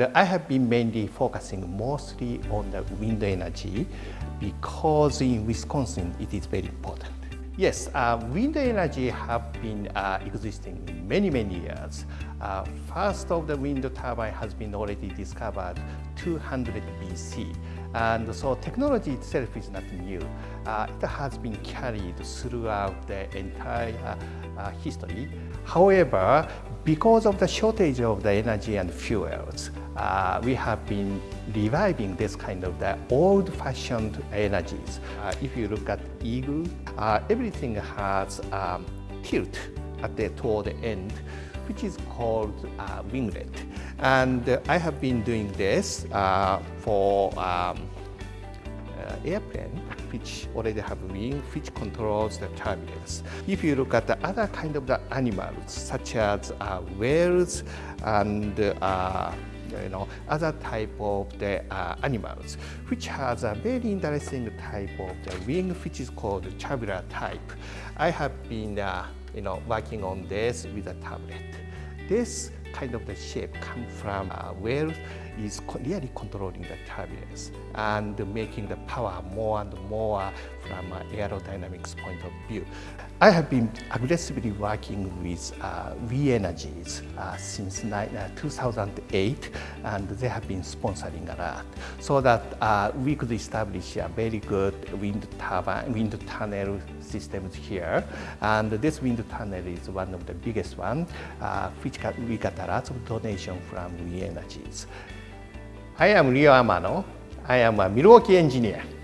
I have been mainly focusing mostly on the wind energy because in Wisconsin it is very important. Yes, uh, wind energy have been uh, existing many, many years. Uh, first of the wind turbine has been already discovered 200 BC. And so technology itself is not new. Uh, it has been carried throughout the entire uh, history. However, because of the shortage of the energy and fuels, uh, we have been reviving this kind of the old-fashioned energies. Uh, if you look at Eagle, uh, everything has um, tilt at the toward the end, which is called uh, winglet. And uh, I have been doing this uh, for um, airplane which already have wing which controls the turbulence. If you look at the other kind of the animals such as whales and you know, other type of the uh, animals, which has a very interesting type of the wing, which is called tubular type. I have been, uh, you know, working on this with a tablet. This kind of the shape come from uh, whale is really controlling the turbulence and making the power more and more from an aerodynamics point of view. I have been aggressively working with uh, We Energies uh, since uh, 2008 and they have been sponsoring a lot so that uh, we could establish a very good wind turbine, wind tunnel systems here and this wind tunnel is one of the biggest one uh, which got, we got a lot of donation from We Energies. I am Ryo Amano. I am a Milwaukee engineer.